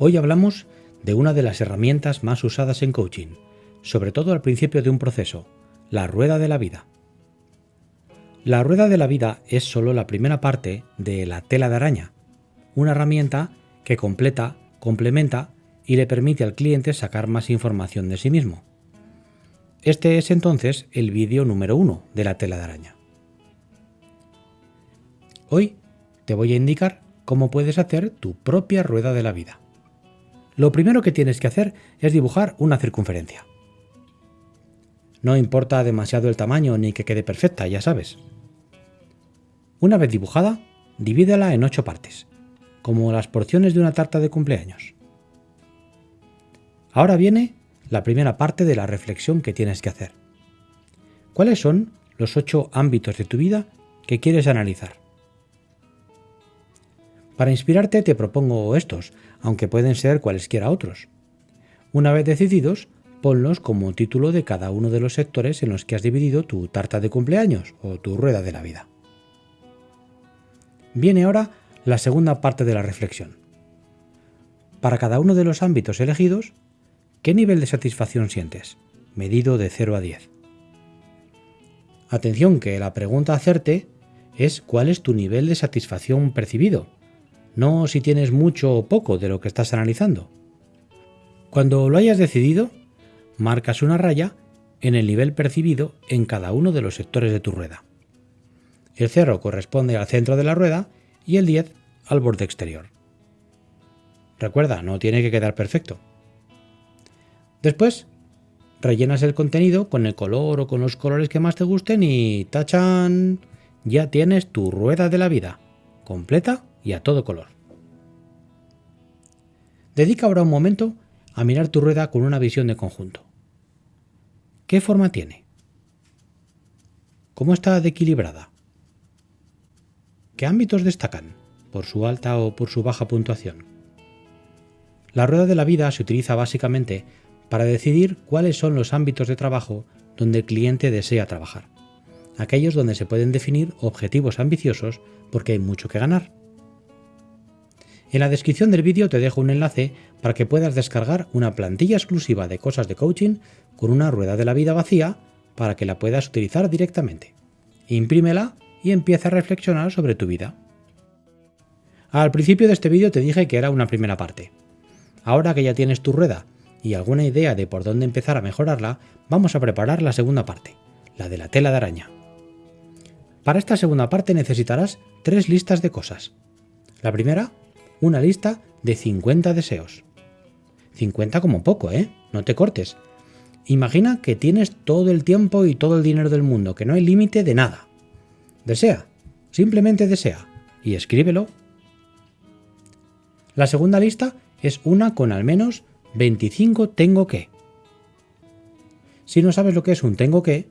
Hoy hablamos de una de las herramientas más usadas en coaching, sobre todo al principio de un proceso, la rueda de la vida. La rueda de la vida es solo la primera parte de la tela de araña, una herramienta que completa, complementa y le permite al cliente sacar más información de sí mismo. Este es entonces el vídeo número 1 de la tela de araña. Hoy te voy a indicar cómo puedes hacer tu propia rueda de la vida. Lo primero que tienes que hacer es dibujar una circunferencia. No importa demasiado el tamaño ni que quede perfecta, ya sabes. Una vez dibujada, divídela en ocho partes, como las porciones de una tarta de cumpleaños. Ahora viene la primera parte de la reflexión que tienes que hacer. ¿Cuáles son los ocho ámbitos de tu vida que quieres analizar? Para inspirarte te propongo estos, aunque pueden ser cualesquiera otros. Una vez decididos, ponlos como título de cada uno de los sectores en los que has dividido tu tarta de cumpleaños o tu rueda de la vida. Viene ahora la segunda parte de la reflexión. Para cada uno de los ámbitos elegidos, ¿qué nivel de satisfacción sientes? Medido de 0 a 10. Atención que la pregunta a hacerte es cuál es tu nivel de satisfacción percibido, no si tienes mucho o poco de lo que estás analizando. Cuando lo hayas decidido, marcas una raya en el nivel percibido en cada uno de los sectores de tu rueda. El 0 corresponde al centro de la rueda y el 10 al borde exterior. Recuerda, no tiene que quedar perfecto. Después, rellenas el contenido con el color o con los colores que más te gusten y tachan, ya tienes tu rueda de la vida, completa y a todo color. Dedica ahora un momento a mirar tu rueda con una visión de conjunto. ¿Qué forma tiene? ¿Cómo está de equilibrada? ¿Qué ámbitos destacan por su alta o por su baja puntuación? La rueda de la vida se utiliza básicamente para decidir cuáles son los ámbitos de trabajo donde el cliente desea trabajar, aquellos donde se pueden definir objetivos ambiciosos porque hay mucho que ganar. En la descripción del vídeo te dejo un enlace para que puedas descargar una plantilla exclusiva de cosas de coaching con una rueda de la vida vacía para que la puedas utilizar directamente. Imprímela y empieza a reflexionar sobre tu vida. Al principio de este vídeo te dije que era una primera parte. Ahora que ya tienes tu rueda y alguna idea de por dónde empezar a mejorarla, vamos a preparar la segunda parte, la de la tela de araña. Para esta segunda parte necesitarás tres listas de cosas. La primera, una lista de 50 deseos. 50 como poco, ¿eh? No te cortes. Imagina que tienes todo el tiempo y todo el dinero del mundo, que no hay límite de nada. Desea, simplemente desea, y escríbelo. La segunda lista es una con al menos 25 tengo que. Si no sabes lo que es un tengo que,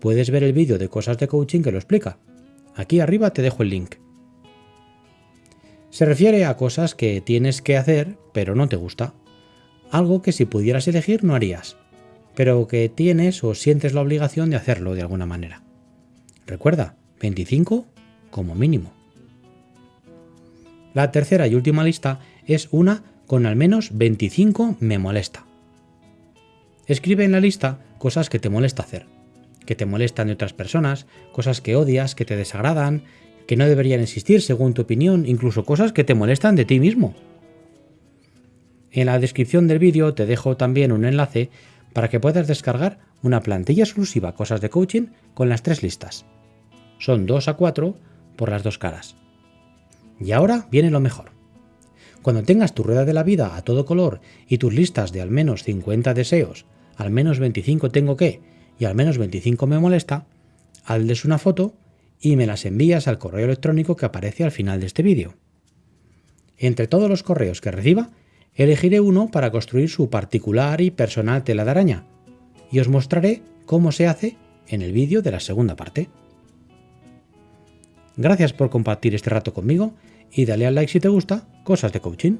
puedes ver el vídeo de cosas de coaching que lo explica. Aquí arriba te dejo el link. Se refiere a cosas que tienes que hacer pero no te gusta. Algo que si pudieras elegir no harías, pero que tienes o sientes la obligación de hacerlo de alguna manera. Recuerda, 25 como mínimo. La tercera y última lista es una con al menos 25 me molesta. Escribe en la lista cosas que te molesta hacer, que te molestan de otras personas, cosas que odias, que te desagradan, que no deberían existir según tu opinión, incluso cosas que te molestan de ti mismo. En la descripción del vídeo te dejo también un enlace para que puedas descargar una plantilla exclusiva Cosas de Coaching con las tres listas son 2 a 4 por las dos caras. Y ahora viene lo mejor. Cuando tengas tu rueda de la vida a todo color y tus listas de al menos 50 deseos, al menos 25 tengo que y al menos 25 me molesta, hazles una foto y me las envías al correo electrónico que aparece al final de este vídeo. Entre todos los correos que reciba, elegiré uno para construir su particular y personal tela de araña, y os mostraré cómo se hace en el vídeo de la segunda parte. Gracias por compartir este rato conmigo y dale al like si te gusta Cosas de Coaching.